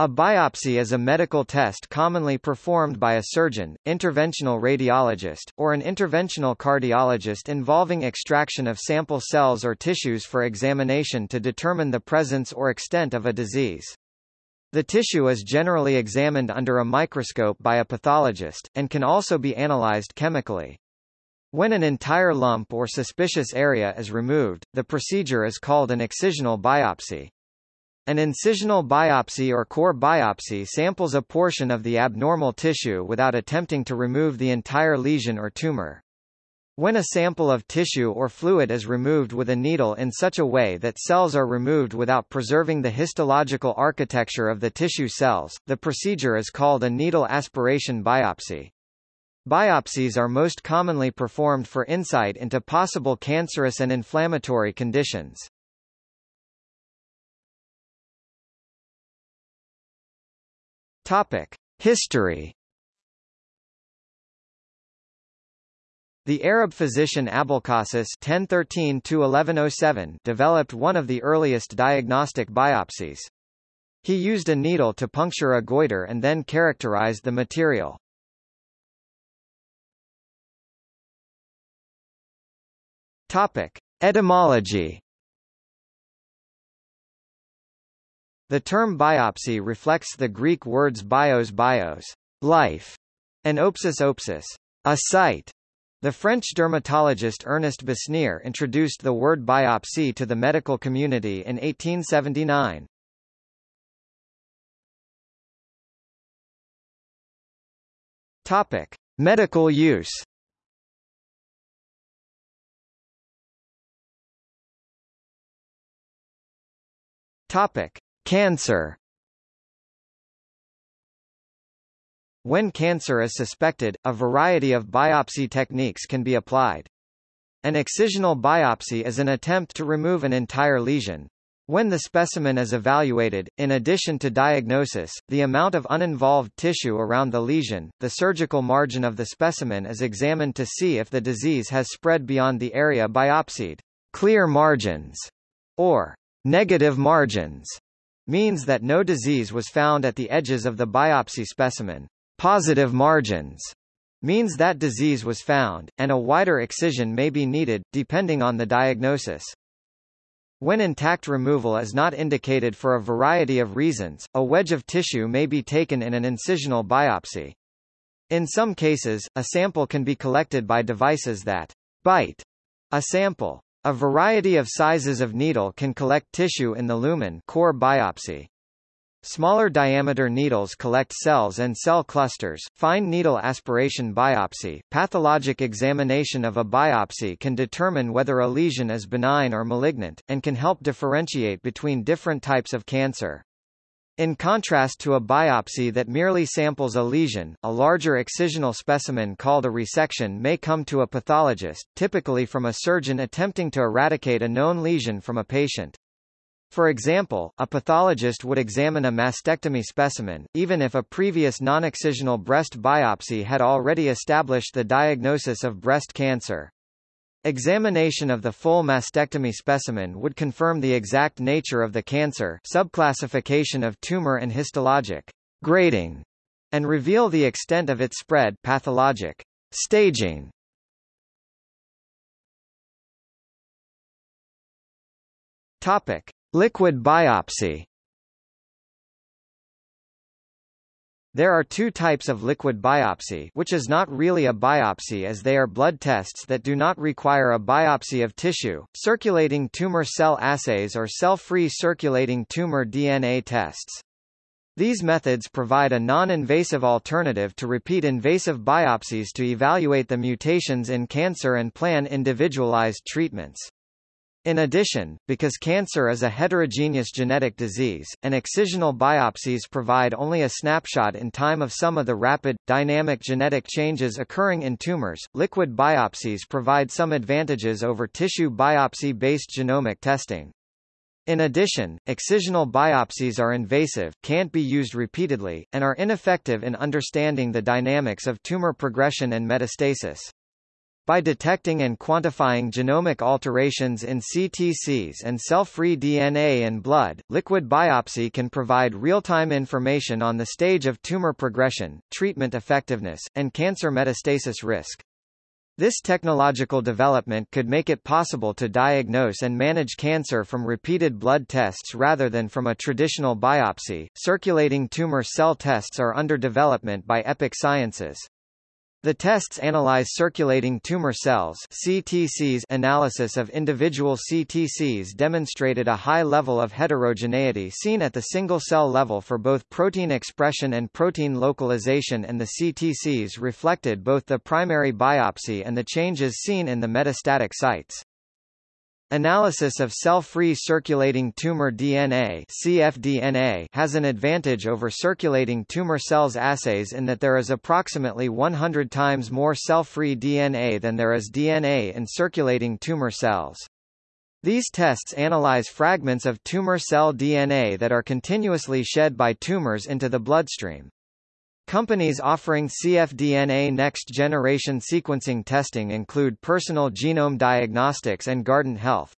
A biopsy is a medical test commonly performed by a surgeon, interventional radiologist, or an interventional cardiologist involving extraction of sample cells or tissues for examination to determine the presence or extent of a disease. The tissue is generally examined under a microscope by a pathologist, and can also be analyzed chemically. When an entire lump or suspicious area is removed, the procedure is called an excisional biopsy. An incisional biopsy or core biopsy samples a portion of the abnormal tissue without attempting to remove the entire lesion or tumor. When a sample of tissue or fluid is removed with a needle in such a way that cells are removed without preserving the histological architecture of the tissue cells, the procedure is called a needle aspiration biopsy. Biopsies are most commonly performed for insight into possible cancerous and inflammatory conditions. Topic: History. The Arab physician Abulcasis (1013–1107) developed one of the earliest diagnostic biopsies. He used a needle to puncture a goiter and then characterized the material. Topic: Etymology. The term biopsy reflects the Greek words bios bios, life, and opsis opsis, a sight. The French dermatologist Ernest Besnier introduced the word biopsy to the medical community in 1879. Topic: Medical use. Topic: Cancer When cancer is suspected, a variety of biopsy techniques can be applied. An excisional biopsy is an attempt to remove an entire lesion. When the specimen is evaluated, in addition to diagnosis, the amount of uninvolved tissue around the lesion, the surgical margin of the specimen is examined to see if the disease has spread beyond the area biopsied. Clear margins, or negative margins, means that no disease was found at the edges of the biopsy specimen. Positive margins means that disease was found, and a wider excision may be needed, depending on the diagnosis. When intact removal is not indicated for a variety of reasons, a wedge of tissue may be taken in an incisional biopsy. In some cases, a sample can be collected by devices that bite a sample. A variety of sizes of needle can collect tissue in the lumen core biopsy. Smaller diameter needles collect cells and cell clusters. Fine needle aspiration biopsy. Pathologic examination of a biopsy can determine whether a lesion is benign or malignant, and can help differentiate between different types of cancer. In contrast to a biopsy that merely samples a lesion, a larger excisional specimen called a resection may come to a pathologist, typically from a surgeon attempting to eradicate a known lesion from a patient. For example, a pathologist would examine a mastectomy specimen, even if a previous non-excisional breast biopsy had already established the diagnosis of breast cancer. Examination of the full mastectomy specimen would confirm the exact nature of the cancer subclassification of tumor and histologic grading, and reveal the extent of its spread pathologic staging. Topic. Liquid biopsy There are two types of liquid biopsy which is not really a biopsy as they are blood tests that do not require a biopsy of tissue, circulating tumor cell assays or cell-free circulating tumor DNA tests. These methods provide a non-invasive alternative to repeat invasive biopsies to evaluate the mutations in cancer and plan individualized treatments. In addition, because cancer is a heterogeneous genetic disease, and excisional biopsies provide only a snapshot in time of some of the rapid, dynamic genetic changes occurring in tumors, liquid biopsies provide some advantages over tissue biopsy-based genomic testing. In addition, excisional biopsies are invasive, can't be used repeatedly, and are ineffective in understanding the dynamics of tumor progression and metastasis. By detecting and quantifying genomic alterations in CTCs and cell-free DNA in blood, liquid biopsy can provide real-time information on the stage of tumor progression, treatment effectiveness, and cancer metastasis risk. This technological development could make it possible to diagnose and manage cancer from repeated blood tests rather than from a traditional biopsy. Circulating tumor cell tests are under development by Epic Sciences. The tests analyze circulating tumor cells CTCs analysis of individual CTCs demonstrated a high level of heterogeneity seen at the single-cell level for both protein expression and protein localization and the CTCs reflected both the primary biopsy and the changes seen in the metastatic sites. Analysis of cell-free circulating tumor DNA CFDNA has an advantage over circulating tumor cells assays in that there is approximately 100 times more cell-free DNA than there is DNA in circulating tumor cells. These tests analyze fragments of tumor cell DNA that are continuously shed by tumors into the bloodstream. Companies offering cfDNA next-generation sequencing testing include Personal Genome Diagnostics and Guardant Health.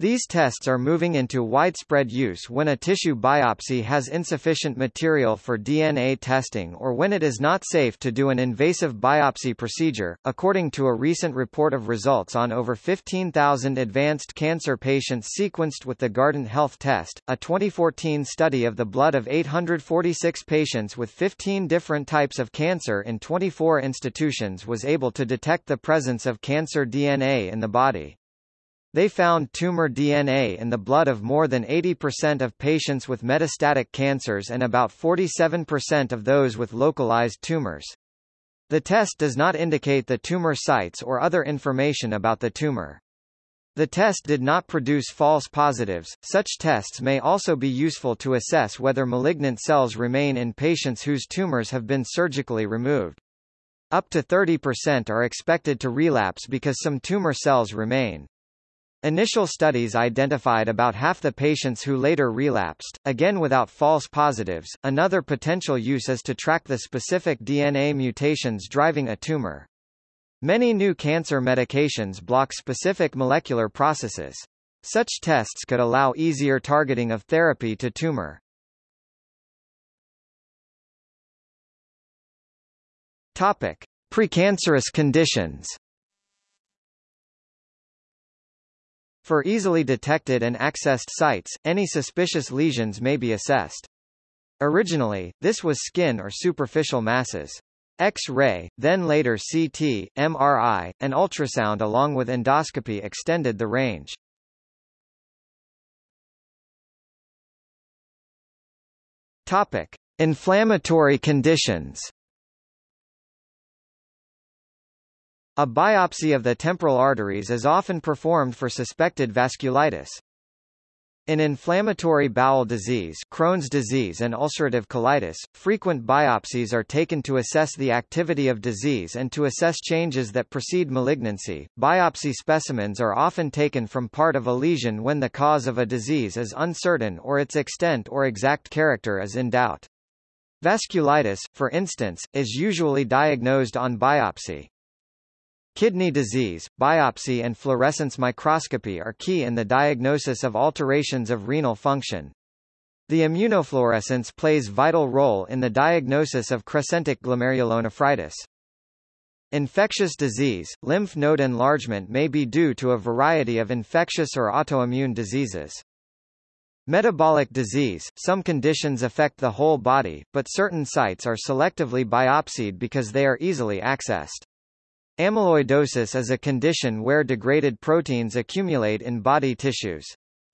These tests are moving into widespread use when a tissue biopsy has insufficient material for DNA testing or when it is not safe to do an invasive biopsy procedure. According to a recent report of results on over 15,000 advanced cancer patients sequenced with the Guardant Health test, a 2014 study of the blood of 846 patients with 15 different types of cancer in 24 institutions was able to detect the presence of cancer DNA in the body. They found tumor DNA in the blood of more than 80% of patients with metastatic cancers and about 47% of those with localized tumors. The test does not indicate the tumor sites or other information about the tumor. The test did not produce false positives. Such tests may also be useful to assess whether malignant cells remain in patients whose tumors have been surgically removed. Up to 30% are expected to relapse because some tumor cells remain. Initial studies identified about half the patients who later relapsed, again without false positives. Another potential use is to track the specific DNA mutations driving a tumor. Many new cancer medications block specific molecular processes. Such tests could allow easier targeting of therapy to tumor. Topic: Precancerous conditions. For easily detected and accessed sites, any suspicious lesions may be assessed. Originally, this was skin or superficial masses. X-ray, then later CT, MRI, and ultrasound along with endoscopy extended the range. Topic: Inflammatory conditions. A biopsy of the temporal arteries is often performed for suspected vasculitis. In inflammatory bowel disease, Crohn's disease and ulcerative colitis, frequent biopsies are taken to assess the activity of disease and to assess changes that precede malignancy. Biopsy specimens are often taken from part of a lesion when the cause of a disease is uncertain or its extent or exact character is in doubt. Vasculitis, for instance, is usually diagnosed on biopsy. Kidney disease, biopsy and fluorescence microscopy are key in the diagnosis of alterations of renal function. The immunofluorescence plays vital role in the diagnosis of crescentic glomerulonephritis. Infectious disease, lymph node enlargement may be due to a variety of infectious or autoimmune diseases. Metabolic disease, some conditions affect the whole body, but certain sites are selectively biopsied because they are easily accessed. Amyloidosis is a condition where degraded proteins accumulate in body tissues.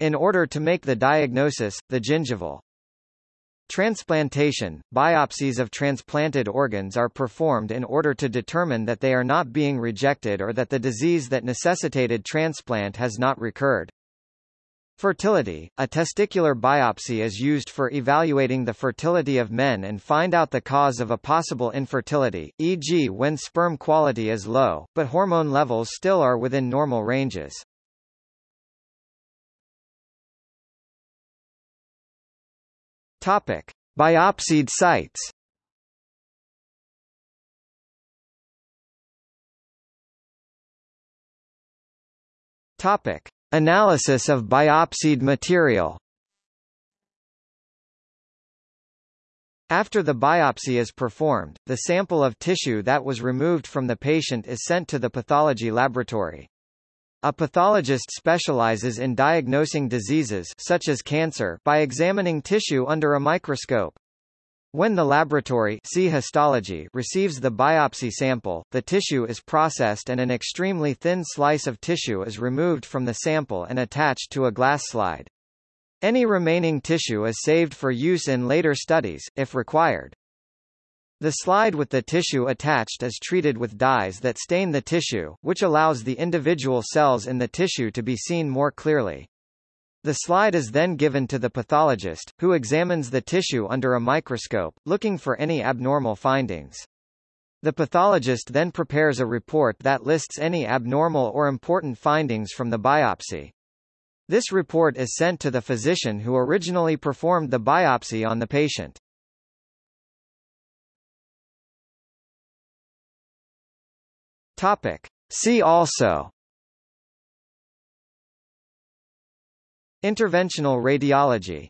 In order to make the diagnosis, the gingival Transplantation, biopsies of transplanted organs are performed in order to determine that they are not being rejected or that the disease that necessitated transplant has not recurred. Fertility, a testicular biopsy is used for evaluating the fertility of men and find out the cause of a possible infertility, e.g. when sperm quality is low, but hormone levels still are within normal ranges. Topic. Biopsied sites Topic. Analysis of biopsied material After the biopsy is performed, the sample of tissue that was removed from the patient is sent to the pathology laboratory. A pathologist specializes in diagnosing diseases such as cancer by examining tissue under a microscope. When the laboratory see histology receives the biopsy sample, the tissue is processed and an extremely thin slice of tissue is removed from the sample and attached to a glass slide. Any remaining tissue is saved for use in later studies, if required. The slide with the tissue attached is treated with dyes that stain the tissue, which allows the individual cells in the tissue to be seen more clearly. The slide is then given to the pathologist, who examines the tissue under a microscope, looking for any abnormal findings. The pathologist then prepares a report that lists any abnormal or important findings from the biopsy. This report is sent to the physician who originally performed the biopsy on the patient. Topic. See also Interventional radiology